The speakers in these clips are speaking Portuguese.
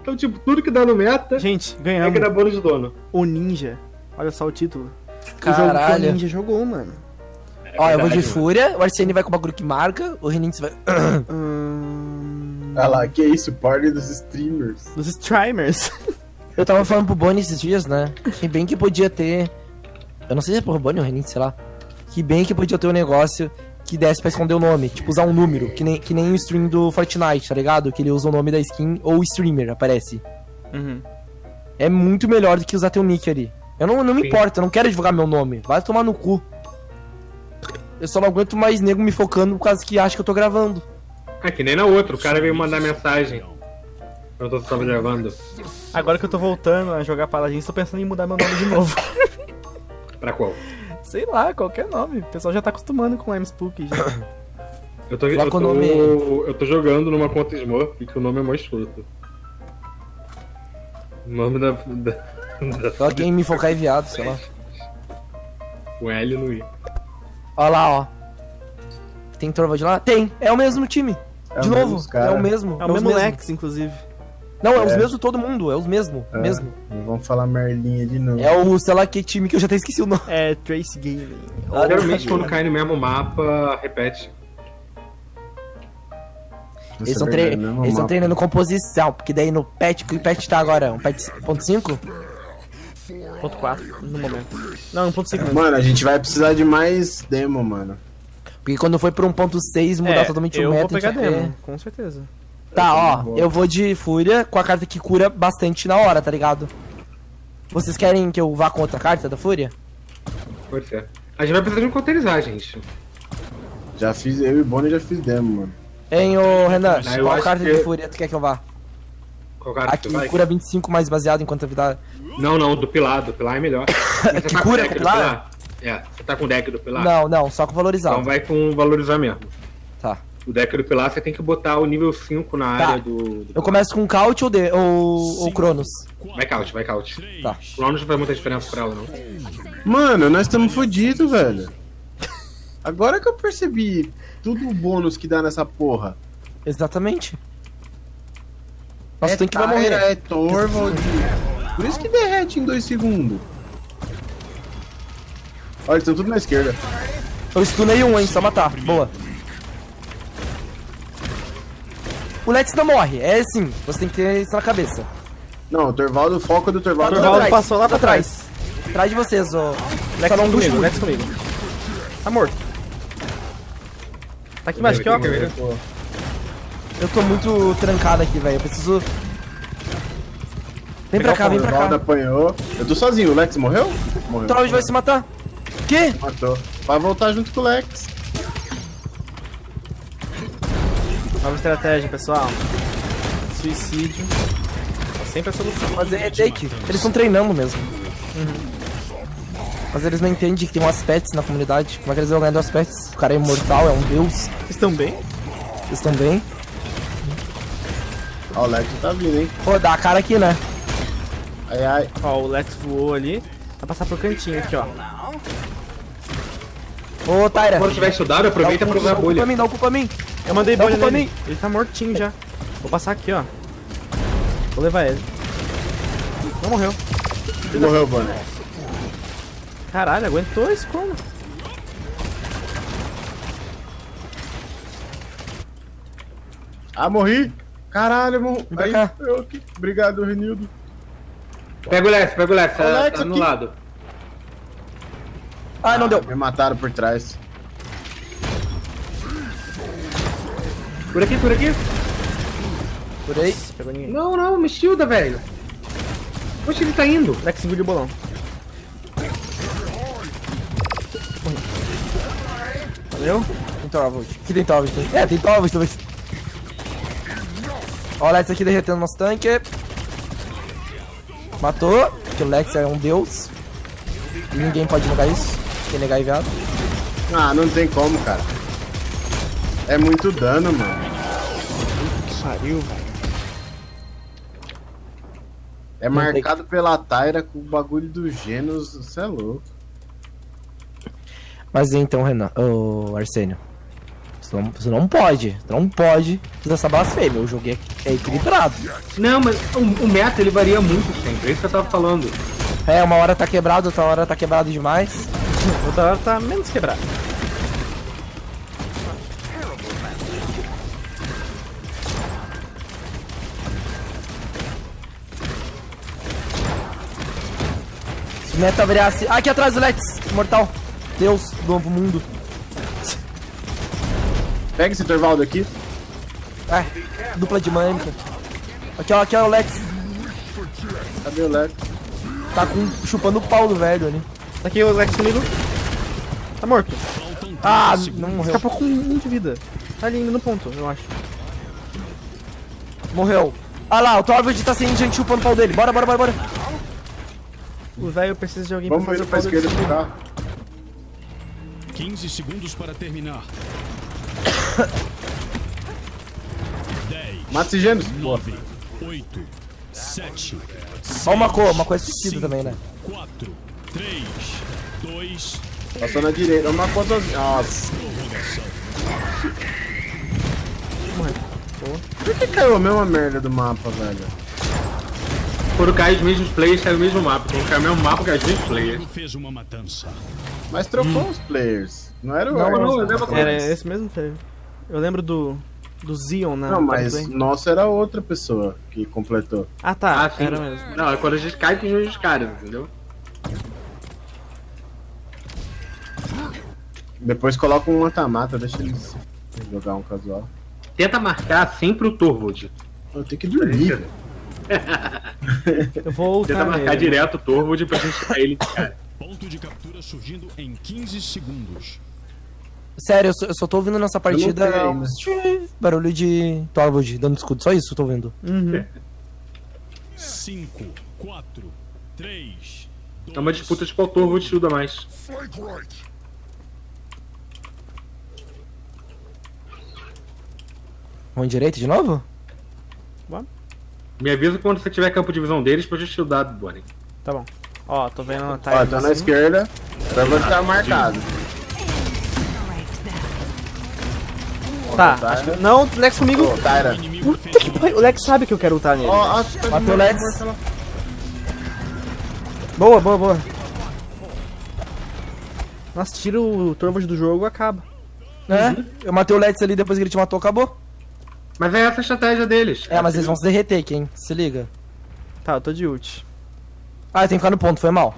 Então, tipo, tudo que dá no meta Gente, é ganhamos que dá bônus de dono. o Ninja. Olha só o título. O jogo que o Caralho. Ninja jogou, mano. Ó, eu vou de Fúria, o Arsene vai com o bagulho que marca, o Renix vai. Hum... Ah lá, que isso, party dos streamers. Dos streamers. Eu tava falando pro Bonnie esses dias, né? Que bem que podia ter. Eu não sei se é pro Bonnie ou Renix, sei lá. Que bem que podia ter um negócio que desse pra esconder o nome. Tipo, usar um número. Que nem, que nem o stream do Fortnite, tá ligado? Que ele usa o nome da skin ou o streamer aparece. Uhum. É muito melhor do que usar teu nick ali. Eu não, não me Sim. importa, eu não quero divulgar meu nome. Vai tomar no cu. Eu só não aguento mais nego me focando por causa que acha que eu tô gravando. Ah, que nem na outra. O cara veio mandar mensagem. Eu tava gravando. Agora que eu tô voltando a jogar Paladins, tô pensando em mudar meu nome de novo. Pra qual? Sei lá, qualquer nome. O pessoal já tá acostumando com o M-Spook já. Eu tô, eu, tô, o nome- eu tô jogando numa conta Smurf que o nome é mó escroto. O nome da. da, da Só quem me focar é viado, sei lá. o L no I. Ó lá, ó. Tem Torvald lá? Tem, é o mesmo time. É De novo, mesmo é o mesmo. É o mesmo mesmo. Lex, inclusive. Não, é, os É. mesmos todo mundo, é os mesmo, É, mesmo. Não vamos falar merlinha de novo. É o, sei lá, que time que eu já até esqueci o nome. É Trace Gaming. Ah, Geralmente quando cai no mesmo mapa, repete. Eles estão é tre eles treinando composição, porque daí no patch, que patch tá agora? Um patch 1.5? Ponto 4, no momento. Não, 1.5 mesmo. Mano, a gente vai precisar de mais demo, mano. Porque quando foi pro 1.6 mudar É, totalmente eu o meta, vou pegar vai demo, ver. com certeza. Tá, ó, Boa. eu vou de Fúria com a carta que cura bastante na hora, tá ligado? Vocês querem que eu vá com outra carta da Fúria? Pode ser. A gente vai precisar de um coteirizar, gente. Já fiz, eu e o Bonnie já fiz demo, mano. Hein, ô Renan, Ah, qual carta que- de Fúria tu quer que eu vá? Qual cara Aqui que vai? cura 25 mais baseado enquanto a vida. Não, não, do Pilar. Do Pilar é melhor. Você Que tá com cura deck com do Pilar? É, você tá com o deck do Pilar? Não, não, só com valorizado. Então vai com valorizar mesmo. O deck do Pilar você tem que botar o nível 5 na Tá. área do. do Eu começo com Caut ou, de, ou, ou Cronos? Vai couch, vai couch. Tá. Cronos não faz muita diferença pra ela, não. Mano, nós estamos fodidos, velho. Agora que eu percebi tudo o bônus que dá nessa porra. Exatamente. Nossa, é tem que vai morrer. é Torvald. Por isso que derrete em dois segundos. Olha, eles estão tudo na esquerda. Eu stunei um, hein, só matar. Boa. O Lex não morre, é assim, você tem que ter isso na cabeça. Não, o Torvaldo, o foco é do Torvaldo. tudo Torvaldo atrás, passou lá pra atrás. Atrás de vocês, ô. Lex Só não comigo. Lex comigo. Tá morto. Tá aqui embaixo, aqui, ó. Eu tô muito trancado aqui, velho. Eu preciso. Vem pra cá, o vem pra Torvaldo cá. apanhou. Eu tô sozinho, o Lex morreu? Morreu. O Troll vai se matar. Que? Matou. Vai voltar junto com o Lex. Nova estratégia, pessoal. Suicídio. É sempre a solução. Mas é take. Eles estão treinando mesmo. Mas eles não entendem que tem um aspects na comunidade. Como é que eles vão ganhar do aspects? O cara é imortal, é um deus. Vocês estão bem? Estão bem. Ó, o Lex tá vindo, hein? Pô, dá a cara aqui, né? Ai, ai. Ó, o Lex voou ali. Vai passar pro cantinho aqui, ó. Ô, Tyra. Quando tiver estudado, aproveita pra dá usar o a bolha. mim, dá o cu pra mim. Eu mandei Dá bolha nele. mim. Ele tá mortinho já. Vou passar aqui, ó. Vou levar ele. Não morreu. Morreu, Bonnie. Caralho, aguentou isso como? Ah, morri. Caralho, morri. pra Aí, cá. eu aqui. Obrigado, Renildo. Pega o Lex, pega o Lex, tá, tá no aqui. lado. Ah, não deu. Me mataram por trás. Por aqui, por aqui. Por aí. Pegou ninguém. Não, não, me shielda, velho. Onde ele tá indo? Lex engoliu o bolão. Valeu? Tem Torvald. tem- É, tem Torvald também. Ó, o Lex aqui derretendo nosso tanque. Matou. Que o Lex é um deus. E ninguém pode negar isso. Negar é viado. Ah, não tem como, cara. É muito dano, mano. Que pariu, velho. É Não tem marcado pela Tyra com o bagulho do Genos. Você é louco. Mas então, Renan, ô Arsênio. Você não, você não pode. Você não pode fazer essa blasfêmia. O jogo é, é equilibrado. Não, mas o, o meta ele varia muito sempre. É isso que eu tava falando. É, uma hora tá quebrado, outra hora tá quebrado demais. Outra hora tá menos quebrado. Se o meta virasse. Ah, aqui atrás o Lex! Mortal. Deus do novo mundo. Pega esse intervalo aqui. É, dupla dinâmica. Aqui, ó, aqui ó, o Lex. Cadê o Lex? Tá com, chupando o pau do velho ali. Tá aqui o Lex comigo. Tá morto. Ah, não morreu. Escapou com um de vida. Tá ali no ponto, eu acho. Morreu. Ah lá, o Torvald tá sem gente chupando o pau dele. Bora, bora, bora, bora. O velho precisa de alguém Vamos pra fazer pra o pau esquerda carro. 15 segundos para terminar. 10, Mata esse Gênesis. 9, 8, 7, Ó uma cor, uma coisa suicida também, né? 4, 3, 2, Passou na direita. Uma coisa. Nossa. Por que caiu a mesma merda do mapa, velho? Quando cai os mesmos players, cai o mesmo mapa. Quando cai o mesmo mapa, cai os mesmos players. fez uma matança. Mas trocou os players. Não era o Não, não, eu lembro Era esse mesmo teve. Eu lembro do. Do Zion na. Não, mas nosso era outra pessoa que completou. Ah tá, Ah, sim. era mesmo. Não, é quando a gente cai com os mesmos caras, entendeu? Depois coloca um mata-mata, deixa eles jogar um casual. Tenta marcar sempre o Torvald. Eu tenho que dormir, velho. Eu vou Tenta ultar marcar nele. direto o Torvald pra gente cair ele cara. Ponto de captura surgindo em 15 segundos. Sério, eu só, eu só tô ouvindo nessa partida barulho de Torvald dando escudo. Só isso eu tô ouvindo. Uhum. 5, 4, 3, 2, É uma disputa de qual Torvald estuda mais. Mão direita de novo? Me avisa quando você tiver campo de visão deles pra gente estudar, Bonnie. Tá bom. Ó, tô vendo a Ó, tá na esquerda. Vai estar marcado. Tá, acho que... Não, Lex comigo. Tyra. Puta que pariu. O Lex sabe que eu quero ultar nele. Ó, ó, tá Matei o Lex. Boa, boa, boa. Nossa, tira o Torvald do jogo acaba. É, eu matei o Lex ali depois que ele te matou, acabou. Mas é essa a estratégia deles. É, mas eles vão se derreter, quem? Se liga. Tá, eu tô de ult. Ah, eu tenho que ficar no ponto, foi mal.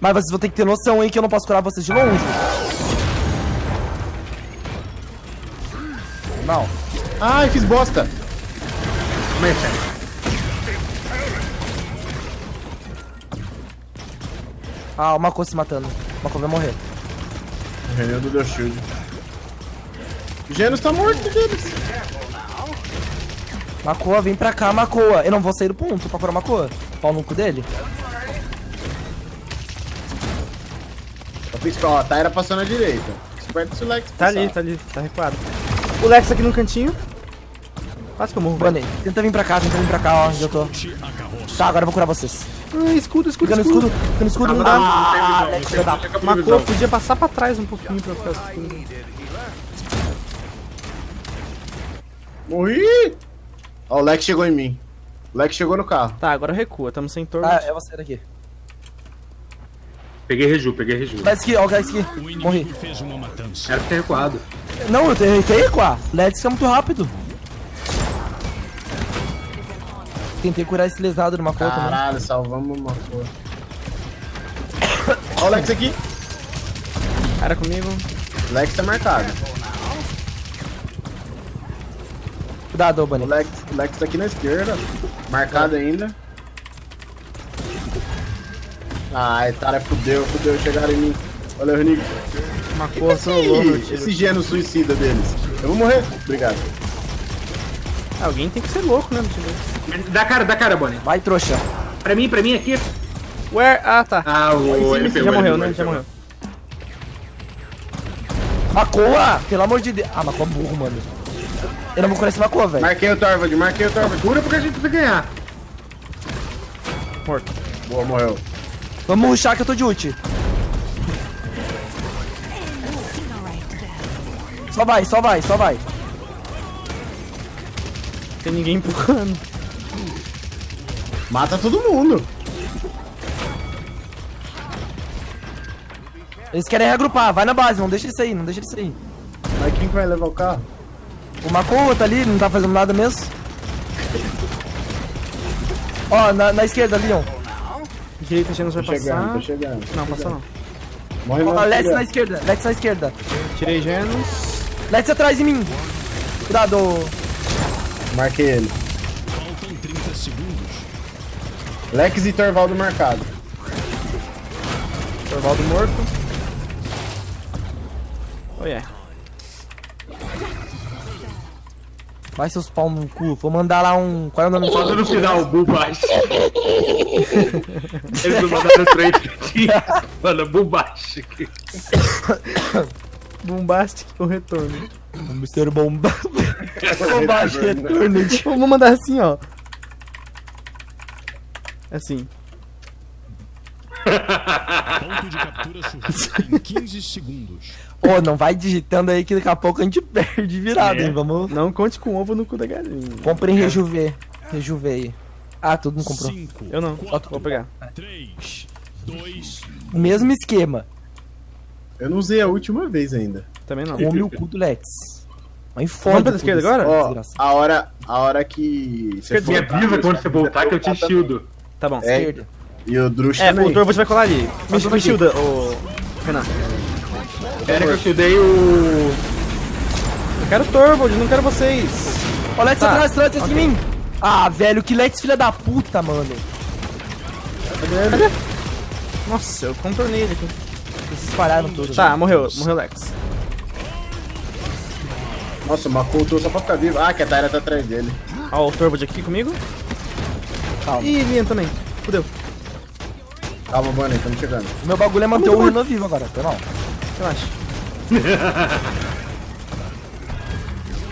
Mas vocês vão ter que ter noção aí que eu não posso curar vocês de longe. Mal. Ai, fiz bosta. Ah, o Mako se matando. O Mako vai morrer. O Renildo deu shield. O Genos tá morto deles. Macoa, vem pra cá, Macoa. Eu não vou sair do ponto pra curar o Macoa. Pau no cu dele. Só fiz ó, a Tyra passou na direita. Esperto se o Lex Tá ali, tá ali, tá recuado. O Lex aqui no cantinho. Quase que eu morro. Bunny, tenta vir pra cá, tenta vir pra cá, ó, onde eu tô. Tá, agora eu vou curar vocês. Ah, escudo, escudo, Fica no escudo. escudo, fica no escudo, não Não, dá. Ah, não Lex, não Macou, visão. podia passar pra trás um pouquinho pra ficar escuro. Morri! Ó, o Lex chegou em mim. O Lex chegou no carro. Tá, agora recua, tamo sem Ah, Torvald. é você daqui. Peguei Reju, peguei Reju. Vai aqui, ó, o Lex aqui. Morri. fez uma matança. Era pra ter recuado. Não, eu tenho que recuar. Lex é muito rápido. Tentei curar esse lesado numa conta, né? Caralho, salvamos uma porra. Ó o Lex aqui. Cara comigo. O Lex tá marcado. Cuidado, ô O Bunny. Lex, o Lex tá aqui na esquerda. Marcado ainda. Ai, Tara, fudeu, fudeu, chegaram em mim. Macou, trollou meu Ih, tiro. esse geno suicida deles. Eu vou morrer. Obrigado. Alguém tem que ser louco, né? Dá cara, dá cara, Bonnie. Vai, trouxa. Pra mim, pra mim aqui. Where? Ah, tá. Ah, o. Ele pegou, já morreu, né? Já morreu. Macoa! Pelo amor de Deus. Ah, Macoa burro, mano. Eu não vou curar esse Macoa, velho. Marquei o Torvald, marquei o Torvald. Cura porque a gente precisa ganhar. Morto. Boa, morreu. Vamos rushar que eu tô de ult. Só Só vai, só vai, só vai. Tem ninguém empurrando. Mata todo mundo. Eles querem reagrupar, vai na base, não deixa ele sair, não deixa ele sair. Mas quem que vai levar o carro? O Makoa tá ali, não tá fazendo nada mesmo. Ó, na, na esquerda ali, ó. Direita, Genos vai chegando, passar. tô chegando. Não, passou não. Morre Ó, Let's filha. na esquerda, Let's na esquerda. Tirei Genos. Let's atrás de mim. Cuidado. Marquei ele. Faltam 30 segundos. Lex e Torvaldo marcado. Torvaldo morto. Oh yeah. Vai seus pau no cu. Vou mandar lá um. Qual é o nome Só no final, o Bubashi. Eles não mandaram três Mano, Bubashi. Bombastic o retorno. Mr. Bomba. Bomba retorno. Vamos mandar assim, ó. Assim. Ponto de captura em 15 segundos. Ô, não vai digitando aí que daqui a pouco a gente perde virado, É. hein? Vamos. Não conte com ovo no cu da galinha. Comprem rejuver. Rejuver aí. Ah, todo mundo comprou. 5, Eu não. Vou pegar. 3, 2, O mesmo esquema. Eu não usei a última vez ainda. Também não. Come o cu do Lex. Mas Vamos foda. pela esquerda agora? Ó, a hora, a hora que você Me avisa quando você voltar que eu te shieldo. Tá bom. É, Esquerda. E o Drush É, também. o Torvald vai colar ali. Me, me shielda, ô. Renan. Pera que eu shieldei o... Eu quero o Torvald, não quero vocês. Ó, Lex Tá. atrás, atrás, atrás de mim. Ah, velho, que Lex filha da puta, mano. Nossa, eu contornei ele aqui. Eles espalharam todos. Tá, morreu. Morreu o Lex. Nossa, mas voltou só pra ficar vivo. Ah, que a Tyra tá atrás dele. Ó, o Torvald aqui comigo. Calma. Ih, minha também. Fudeu. Calma, Bonnie, estamos chegando. Meu bagulho é manter o Renan vivo agora, foi mal. Relaxa.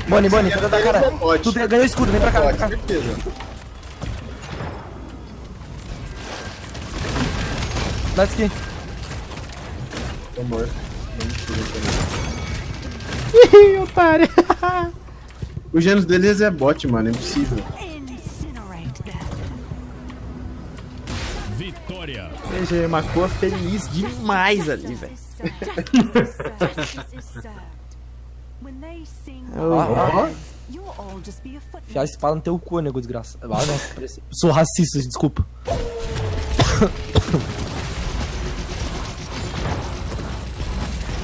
Boni, Boni, tenta dar cara. Tu ganhou escudo, vem pra cá, vem Pode, pra cá. certeza. Let's aqui. Tô morto. Ih, otário. O Genos deles é bot, mano, é impossível. PG Macoa feliz demais ali, velho. A footnote. Enfiar a espada no teu cu, nego desgraça. Ah, nossa, parece... Sou racista, desculpa.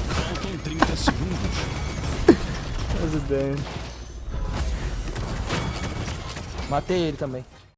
Faltam 30 segundos. Matei ele também.